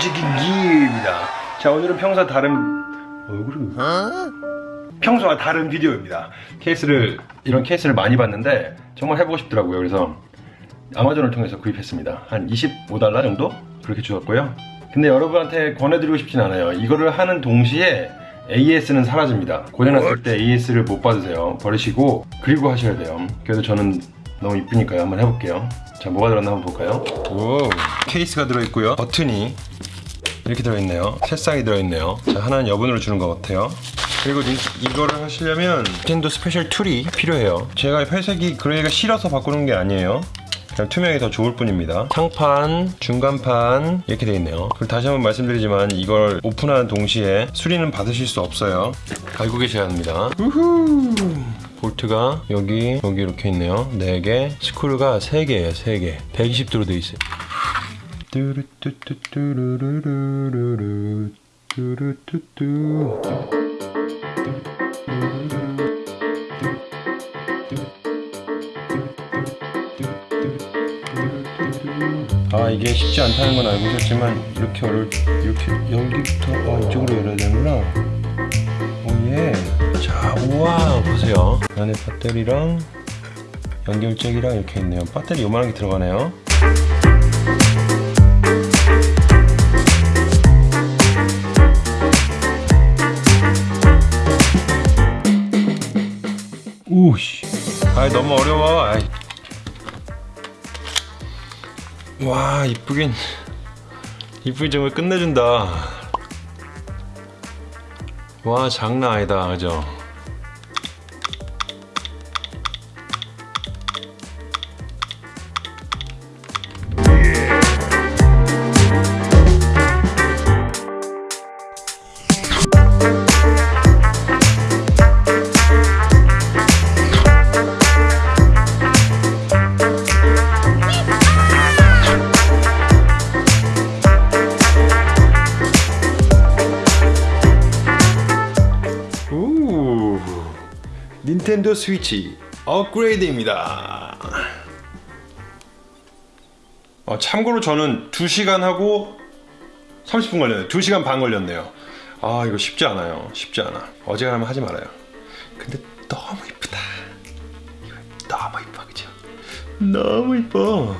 체크체크기입니다. 자 오늘은 평소와 다른 얼굴이 평소와 다른 비디오입니다. 케이스를 이런 케이스를 많이 봤는데 정말 해보고 싶더라고요. 그래서 아마존을 통해서 구입했습니다. 한 25달러 정도? 그렇게 주었고요. 근데 여러분한테 권해드리고 싶진 않아요. 이거를 하는 동시에 AS는 사라집니다. 고장났을 때 AS를 못 받으세요. 버리시고 그리고 하셔야 돼요. 그래도 저는 너무 이쁘니까요. 한번 해볼게요. 자 뭐가 들었나 한번 볼까요? 오. 케이스가 들어있고요. 버튼이 이렇게 들어있네요. 새싹이 들어있네요. 자 하나는 여분으로 주는 것 같아요. 그리고 이, 이거를 하시려면 닌텐도 special tool이 필요해요. 제가 회색이 gray가 싫어서 바꾸는 게 아니에요. 그냥 투명이 더 좋을 뿐입니다. 상판, 중간판 이렇게 되어 있네요. 그리고 다시 한번 말씀드리지만 이걸 오픈하는 동시에 수리는 받으실 수 없어요. 알고 계셔야 합니다. 우후! 볼트가 여기 여기 이렇게 있네요. 4개. 스크루가 3개예요 3개. 120도로 되어 있어요 뚜루뚜뚜뚜루루루루루 뚜루뚜뚜 아 이게 쉽지 않다는 건 알고 있었지만 이렇게 어려 이렇게 여기부터 아 이쪽으로 열어야 되는구나. 오예. 자 우와 보세요. 안에 배터리랑 연결잭이랑 이렇게 있네요. 배터리 요만한 게 들어가네요 오씨. 아 너무 어려워. 아이. 와 이쁘긴. 이쁘긴 정말 끝내준다. 와 장난 아니다. 그죠 닌텐도 스위치 업그레이드입니다. 어, 참고로 저는 2시간 하고 30분 걸렸네요. 2시간 반 걸렸네요. 아 이거 쉽지 않아요. 쉽지 않아. 어지간하면 하지 말아요. 근데 너무 이쁘다. 너무 이뻐 그죠? 너무 이뻐